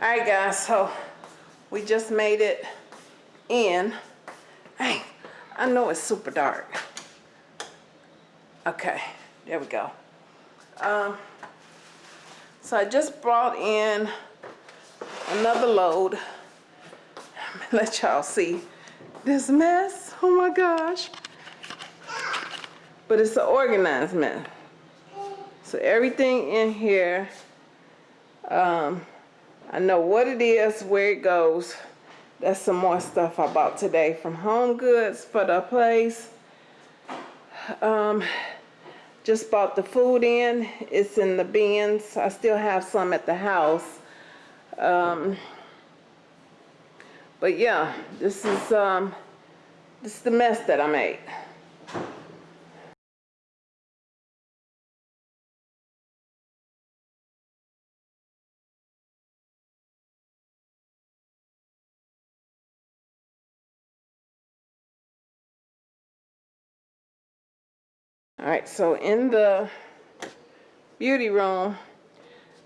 All right, guys, so we just made it in. Hey, I know it's super dark. Okay, there we go. Um, so I just brought in another load. Let y'all see this mess. Oh my gosh. But it's an organized mess. So everything in here, um, I know what it is, where it goes. That's some more stuff I bought today from Home Goods for the place. Um, just bought the food in. It's in the bins. I still have some at the house. Um, but yeah, this is um, this is the mess that I made. All right, so in the beauty room,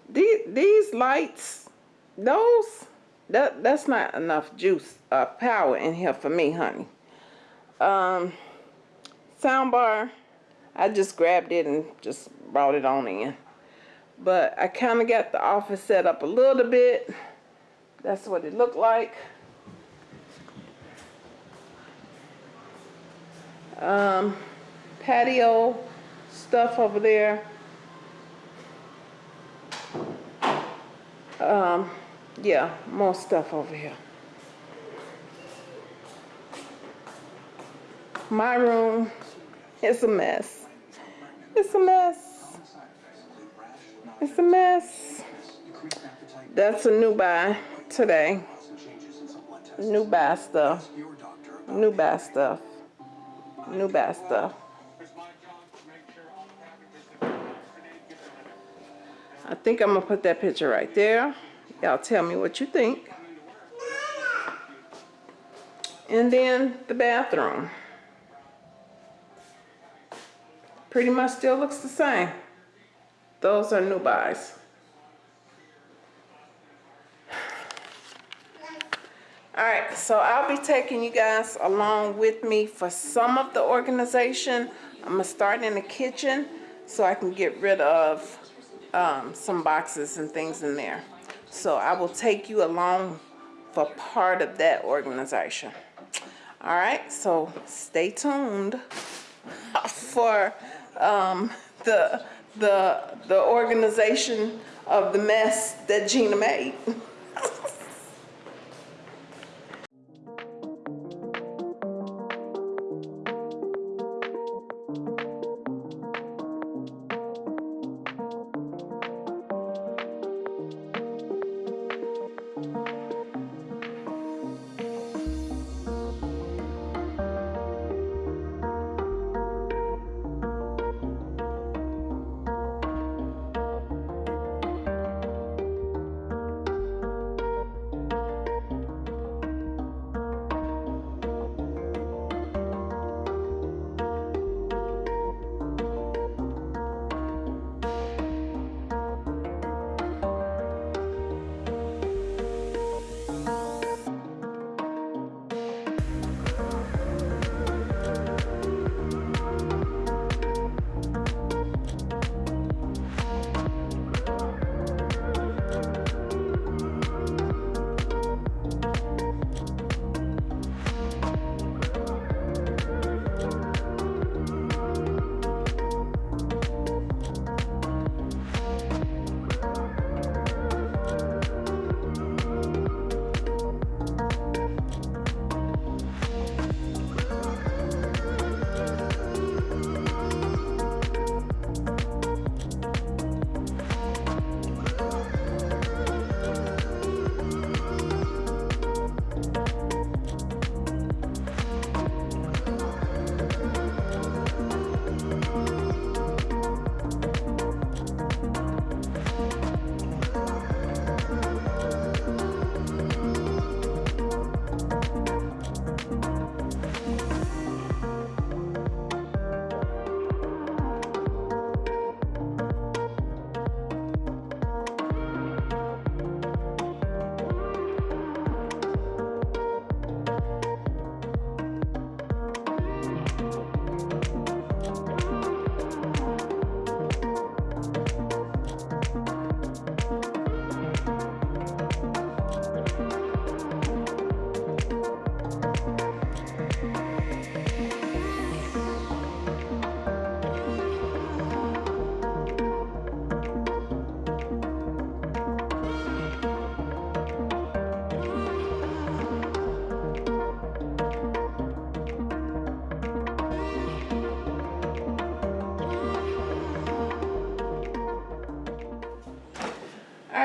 these, these lights, those, that, that's not enough juice, uh, power in here for me, honey. Um, soundbar, I just grabbed it and just brought it on in. But I kind of got the office set up a little bit. That's what it looked like. Um, patio stuff over there. Um, yeah, more stuff over here. My room is a mess. It's a mess. It's a mess. That's a new buy today. New buy stuff. New buy stuff. New buy stuff. I think I'm gonna put that picture right there. Y'all tell me what you think. And then the bathroom. Pretty much still looks the same. Those are new buys. All right, so I'll be taking you guys along with me for some of the organization. I'm gonna start in the kitchen so I can get rid of um, some boxes and things in there. So I will take you along for part of that organization. All right, so stay tuned for um, the, the, the organization of the mess that Gina made.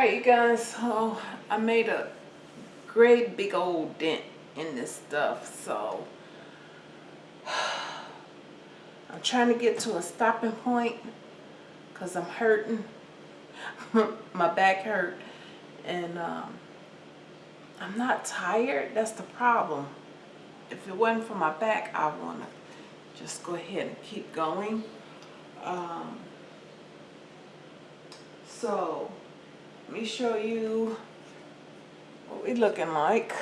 right, you guys, so I made a great big old dent in this stuff, so I'm trying to get to a stopping point because I'm hurting. My back hurt and um, I'm not tired. That's the problem. If it wasn't for my back, I want to just go ahead and keep going. Um, so, let me show you what we're looking like.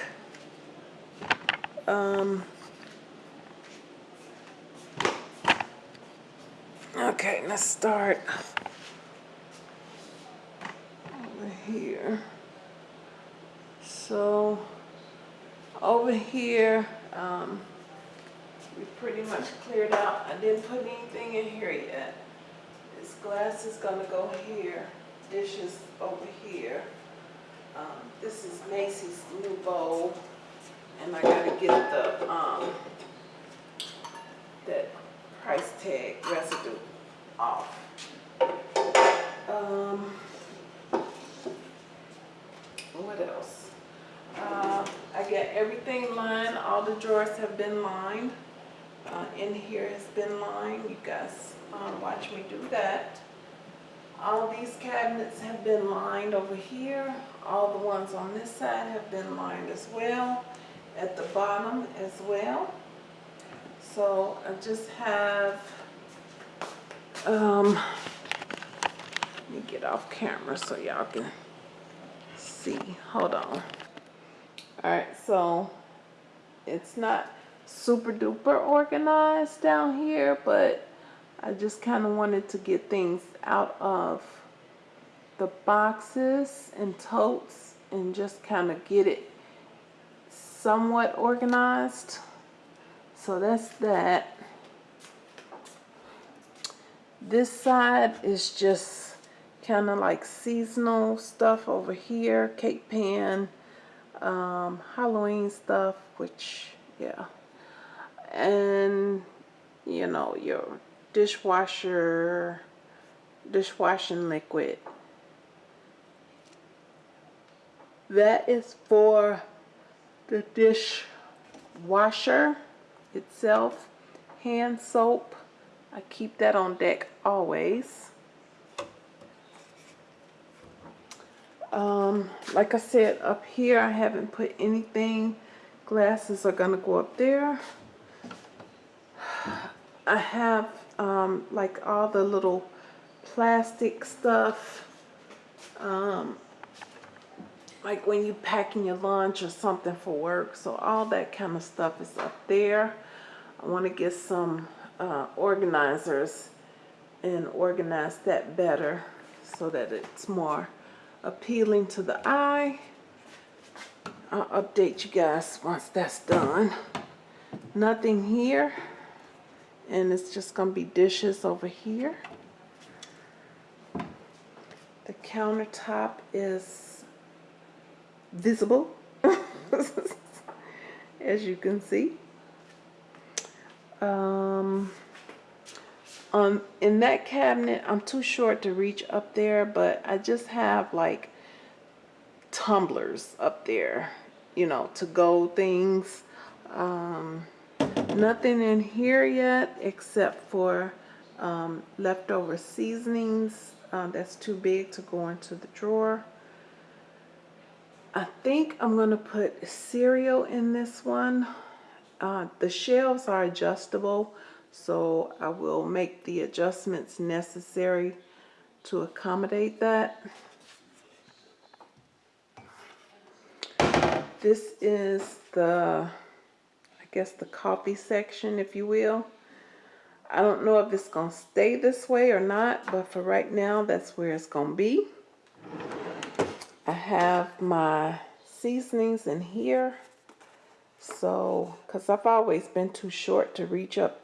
Um, okay, let's start over here. So, over here, um, we pretty much cleared out. I didn't put anything in here yet. This glass is gonna go here, dishes over here. Um, this is Macy's new bowl, and I gotta get the, um, that price tag residue off. Um, what else? Uh, I got everything lined, all the drawers have been lined. Uh, in here has been lined, you guys, um, watch me do that. All these cabinets have been lined over here. All the ones on this side have been lined as well, at the bottom as well. So I just have, um, let me get off camera so y'all can see. Hold on. All right, so it's not super duper organized down here, but I just kind of wanted to get things out of the boxes and totes and just kind of get it somewhat organized. So that's that. This side is just kind of like seasonal stuff over here, cake pan, um, Halloween stuff, which, yeah. And, you know, your dishwasher, dishwashing liquid. That is for the dishwasher itself. Hand soap. I keep that on deck always. Um, like I said, up here I haven't put anything. Glasses are gonna go up there. I have um, like all the little plastic stuff. Um, like when you packing your lunch or something for work. So all that kind of stuff is up there. I want to get some uh, organizers and organize that better so that it's more appealing to the eye. I'll update you guys once that's done. Nothing here. And it's just going to be dishes over here. The countertop is visible, as you can see. Um, um, in that cabinet, I'm too short to reach up there, but I just have like tumblers up there, you know, to go things. Um, nothing in here yet except for um, leftover seasonings. Uh, that's too big to go into the drawer. I think I'm going to put cereal in this one. Uh, the shelves are adjustable, so I will make the adjustments necessary to accommodate that. This is the, guess the coffee section, if you will. I don't know if it's going to stay this way or not, but for right now, that's where it's going to be. I have my seasonings in here. So, because I've always been too short to reach up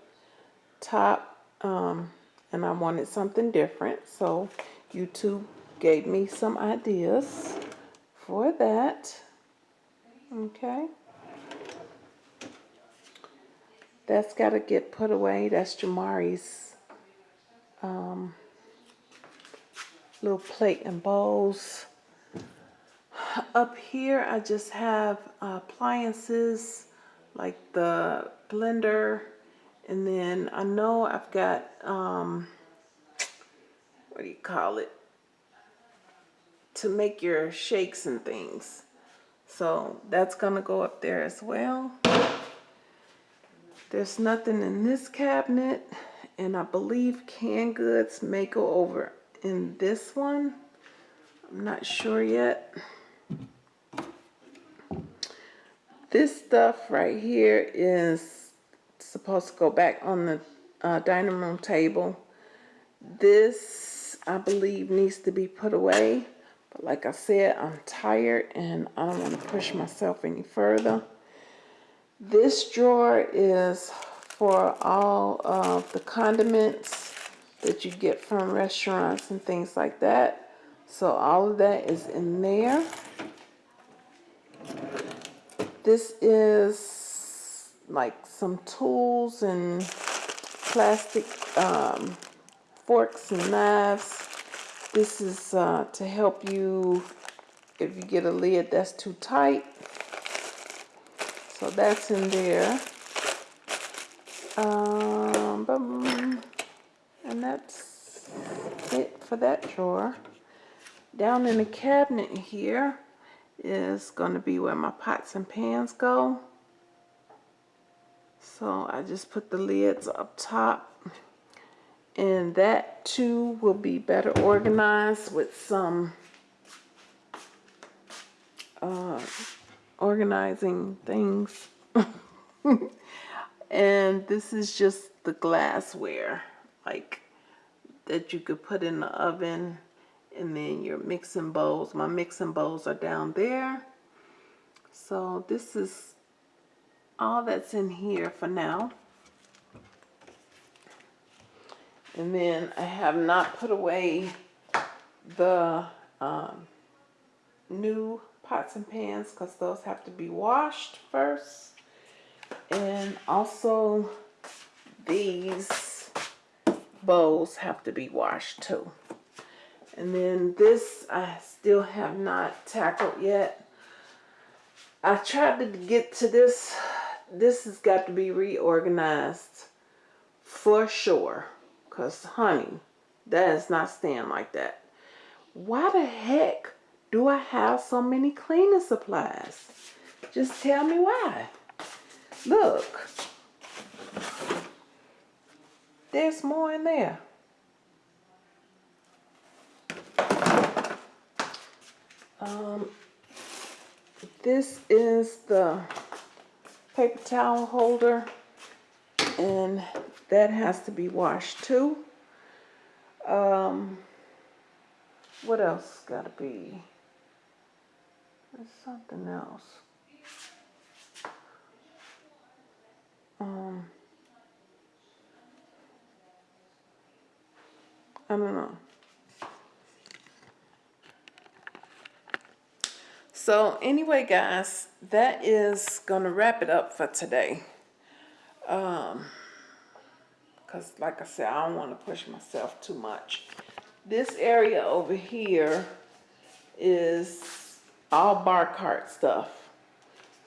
top um, and I wanted something different so YouTube gave me some ideas for that okay that's got to get put away. That's Jamari's um, little plate and bowls. Up here I just have uh, appliances like the blender and then I know I've got um, what do you call it? To make your shakes and things. So that's gonna go up there as well there's nothing in this cabinet and I believe canned goods may go over in this one. I'm not sure yet. This stuff right here is supposed to go back on the uh, dining room table. This I believe needs to be put away but like I said I'm tired and I don't want to push myself any further this drawer is for all of the condiments that you get from restaurants and things like that. So all of that is in there. This is like some tools and plastic um, forks and knives. This is uh, to help you if you get a lid that's too tight. So that's in there. Um, boom. and that's it for that drawer. Down in the cabinet here is going to be where my pots and pans go. So I just put the lids up top. And that too will be better organized with some uh, organizing things. and this is just the glassware, like that you could put in the oven and then your mixing bowls. My mixing bowls are down there. So this is all that's in here for now. And then I have not put away the um, new pots and pans because those have to be washed first. And also these bowls have to be washed too. And then this I still have not tackled yet. I tried to get to this. This has got to be reorganized for sure. Because, honey, that is not staying like that. Why the heck do I have so many cleaning supplies? Just tell me why. Look. There's more in there. Um, this is the paper towel holder and that has to be washed too. Um, what else gotta be? There's something else. Um, I don't know. So anyway, guys, that is going to wrap it up for today. Um, because like I said, I don't want to push myself too much. This area over here is all bar cart stuff.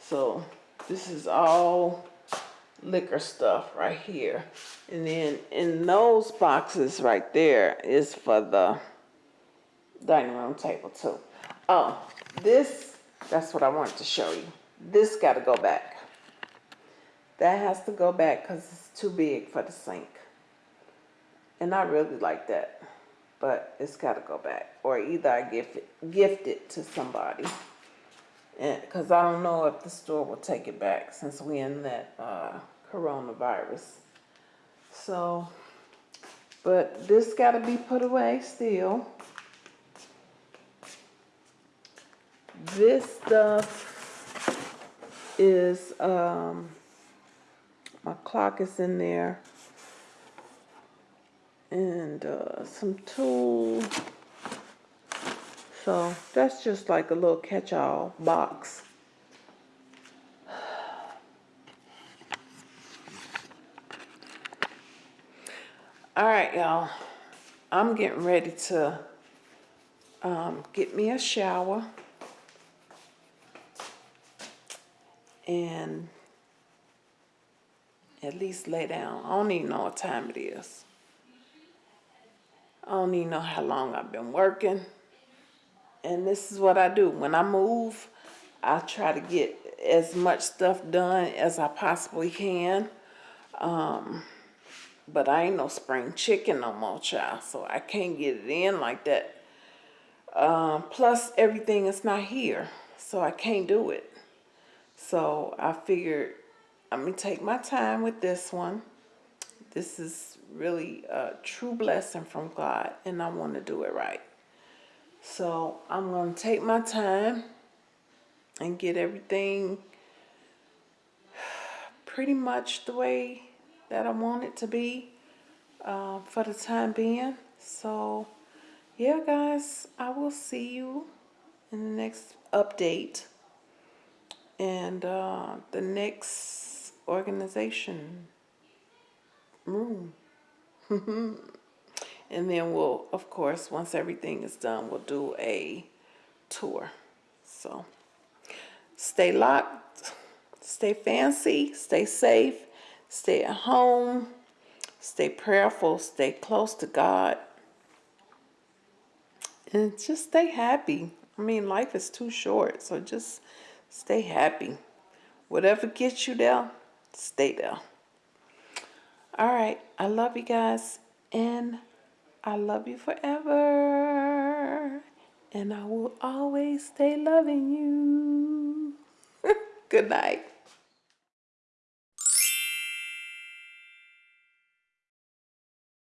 So this is all liquor stuff right here. And then in those boxes right there is for the dining room table too. Oh, this, that's what I wanted to show you. This got to go back. That has to go back because it's too big for the sink. And I really like that. But it's got to go back. Or either I gift it, gift it to somebody. Because I don't know if the store will take it back since we're in that uh, coronavirus. So, but this got to be put away still. This stuff is, um, my clock is in there. And uh, some tools. So that's just like a little catch-all box. All right, y'all. I'm getting ready to um, get me a shower and at least lay down. I don't even know what time it is. I don't even know how long I've been working. And this is what I do. When I move, I try to get as much stuff done as I possibly can. Um, but I ain't no spring chicken no more, child. So I can't get it in like that. Um, plus, everything is not here. So I can't do it. So I figured I'm going to take my time with this one. This is really a true blessing from God, and I want to do it right. So I'm going to take my time and get everything pretty much the way that I want it to be uh, for the time being. So, yeah, guys, I will see you in the next update and uh, the next organization room. and then we'll, of course, once everything is done, we'll do a tour. So stay locked, stay fancy, stay safe, stay at home, stay prayerful, stay close to God, and just stay happy. I mean, life is too short, so just stay happy. Whatever gets you there, stay there. All right. I love you guys. And I love you forever. And I will always stay loving you. Good night.